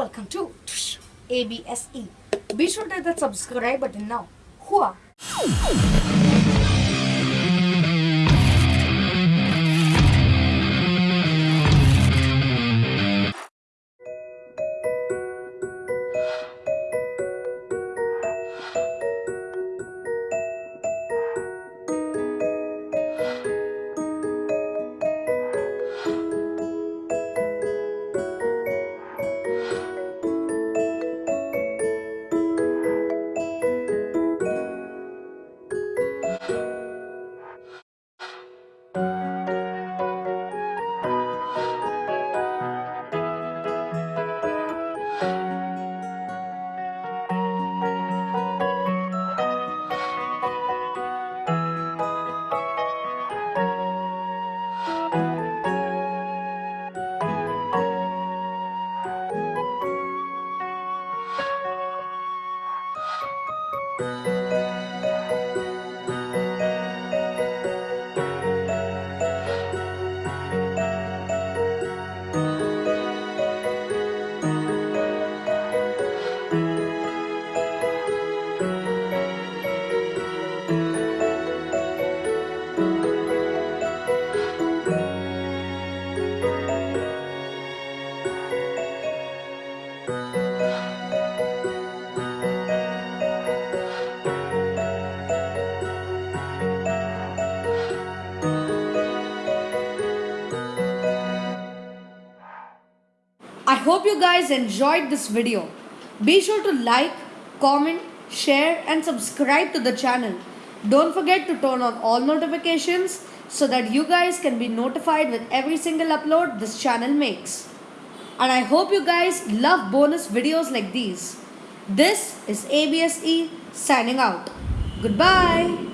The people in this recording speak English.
welcome to ABSE. Be sure to hit that subscribe button now. Hua! I hope you guys enjoyed this video. Be sure to like, comment, share and subscribe to the channel. Don't forget to turn on all notifications so that you guys can be notified with every single upload this channel makes. And I hope you guys love bonus videos like these. This is ABSE signing out. Goodbye.